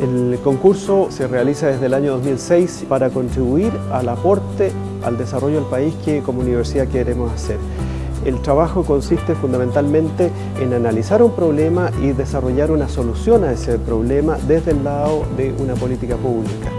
El concurso se realiza desde el año 2006 para contribuir al aporte al desarrollo del país que como universidad queremos hacer. El trabajo consiste fundamentalmente en analizar un problema y desarrollar una solución a ese problema desde el lado de una política pública.